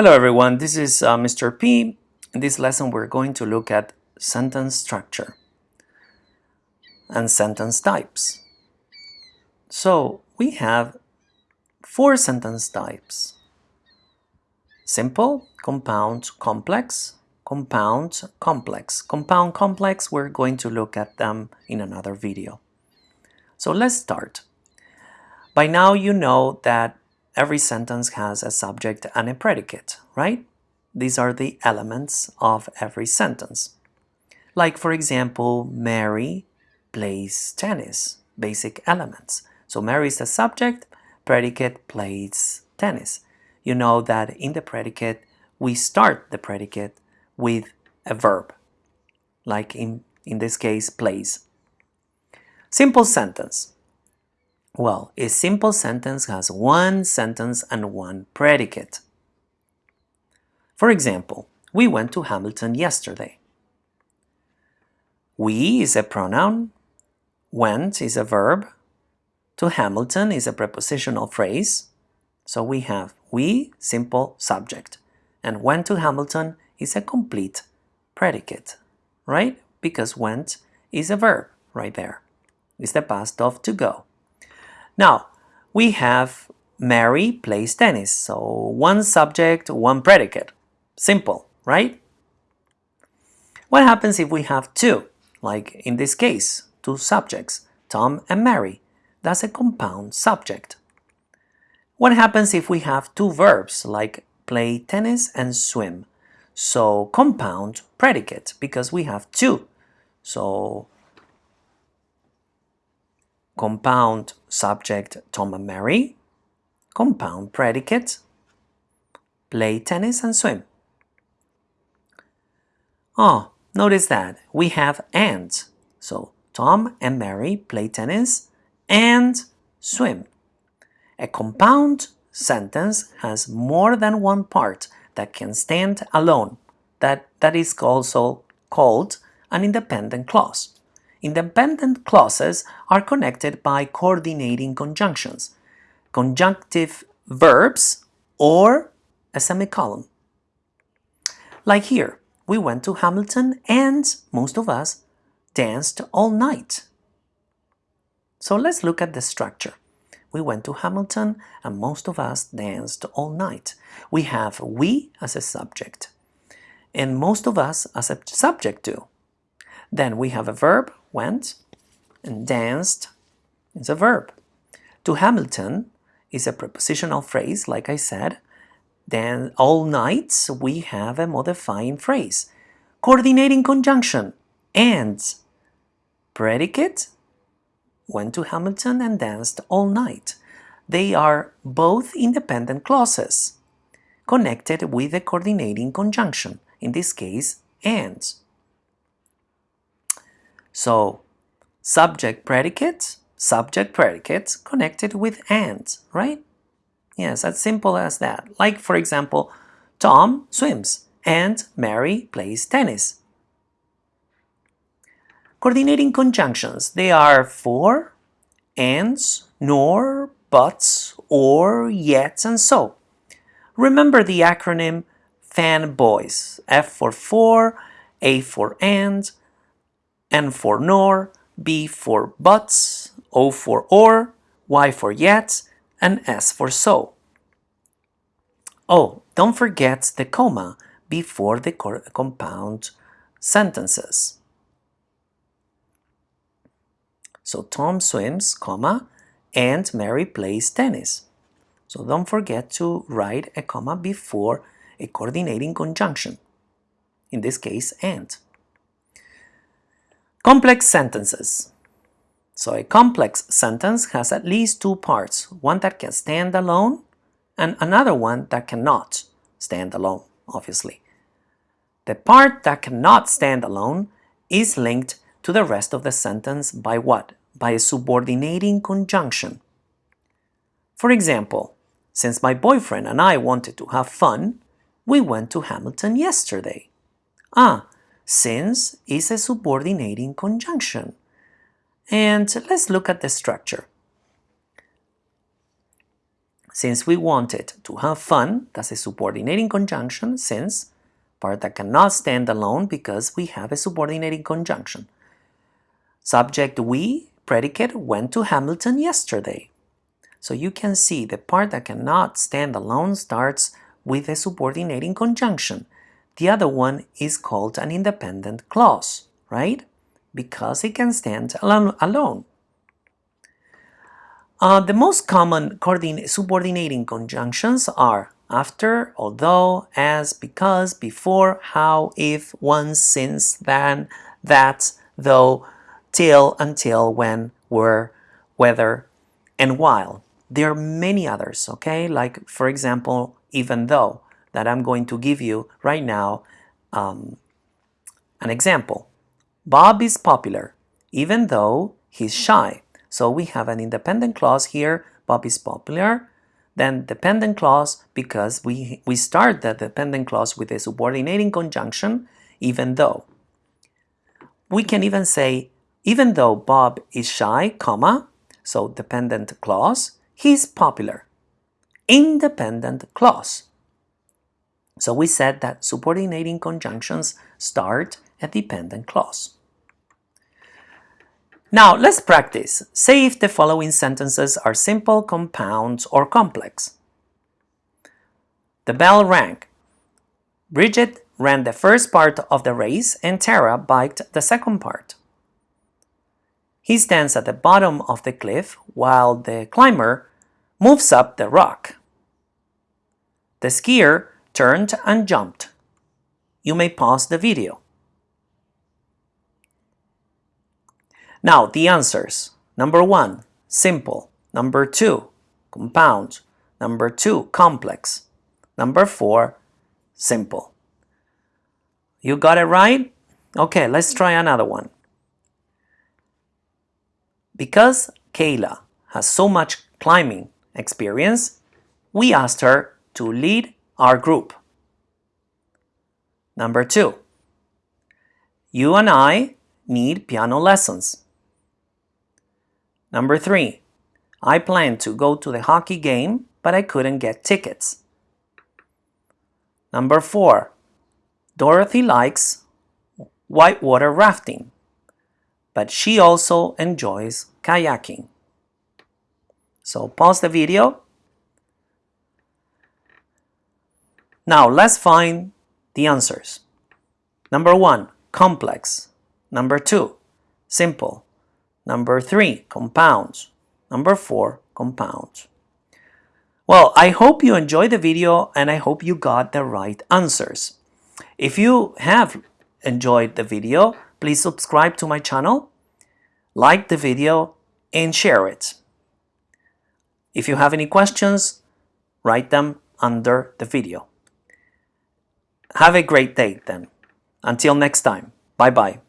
Hello everyone, this is uh, Mr. P. In this lesson we're going to look at sentence structure and sentence types. So we have four sentence types. Simple, compound, complex, compound, complex. Compound, complex, we're going to look at them in another video. So let's start. By now you know that every sentence has a subject and a predicate, right? These are the elements of every sentence. Like, for example, Mary plays tennis, basic elements. So Mary is the subject, predicate plays tennis. You know that in the predicate, we start the predicate with a verb, like in, in this case, plays. Simple sentence. Well, a simple sentence has one sentence and one predicate. For example, we went to Hamilton yesterday. We is a pronoun, went is a verb, to Hamilton is a prepositional phrase. So we have we, simple subject, and went to Hamilton is a complete predicate, right? Because went is a verb right there. It's the past of to go. Now, we have Mary plays tennis. So one subject, one predicate. Simple, right? What happens if we have two? Like in this case, two subjects, Tom and Mary. That's a compound subject. What happens if we have two verbs like play tennis and swim? So compound predicate because we have two. So compound subject Tom and Mary, compound predicate, play tennis and swim. Oh, notice that we have and. So Tom and Mary play tennis and swim. A compound sentence has more than one part that can stand alone. That, that is also called an independent clause. Independent clauses are connected by coordinating conjunctions, conjunctive adverbs, or a semicolon. Like here, we went to Hamilton and most of us danced all night. So let's look at the structure. We went to Hamilton and most of us danced all night. We have we as a subject and most of us as a subject too. Then we have a verb went, and danced is a verb. To Hamilton is a prepositional phrase, like I said. Then all nights we have a modifying phrase. Coordinating conjunction and predicate went to Hamilton and danced all night. They are both independent clauses connected with a coordinating conjunction, in this case, and. So subject predicate, subject predicate connected with and, right? Yes, as simple as that. Like for example, Tom swims and Mary plays tennis. Coordinating conjunctions, they are for, ands, nor, buts, or, yet, and so. Remember the acronym FANBOYS, F for for, A for and, N for nor, B for buts, O for or, Y for yet, and S for so. Oh, don't forget the comma before the compound sentences. So Tom swims, comma, and Mary plays tennis. So don't forget to write a comma before a coordinating conjunction. In this case, and. Complex sentences. So a complex sentence has at least two parts, one that can stand alone and another one that cannot stand alone, obviously. The part that cannot stand alone is linked to the rest of the sentence by what? By a subordinating conjunction. For example, since my boyfriend and I wanted to have fun, we went to Hamilton yesterday. Ah, since is a subordinating conjunction. And let's look at the structure. since we wanted to have fun, that's a subordinating conjunction since part that cannot stand alone because we have a subordinating conjunction. Subject we, predicate went to Hamilton yesterday. So you can see the part that cannot stand alone starts with a subordinating conjunction. The other one is called an independent clause, right? Because it can stand alone. Uh, the most common subordinating conjunctions are after, although, as, because, before, how, if, once, since, then, that, though, till, until, when, were, whether, and while. There are many others, okay? Like, for example, even though, that I'm going to give you right now um, an example. Bob is popular, even though he's shy. So we have an independent clause here, Bob is popular, then dependent clause because we, we start the dependent clause with a subordinating conjunction, even though. We can even say, even though Bob is shy, comma, so dependent clause, he's popular. Independent clause. So we said that subordinating conjunctions start a dependent clause. Now let's practice. Say if the following sentences are simple, compound, or complex. The bell rang. Bridget ran the first part of the race and Tara biked the second part. He stands at the bottom of the cliff while the climber moves up the rock. The skier turned and jumped. You may pause the video. Now the answers. Number one, simple. Number two, compound. Number two, complex. Number four, simple. You got it right? Okay, let's try another one. Because Kayla has so much climbing experience, we asked her to lead our group. Number two, you and I need piano lessons. Number three, I planned to go to the hockey game, but I couldn't get tickets. Number four, Dorothy likes whitewater rafting, but she also enjoys kayaking. So pause the video. Now let's find the answers. Number one, complex. Number two, simple. Number three, compounds. Number four, compounds. Well, I hope you enjoyed the video and I hope you got the right answers. If you have enjoyed the video, please subscribe to my channel, like the video, and share it. If you have any questions, write them under the video. Have a great day then. Until next time. Bye-bye.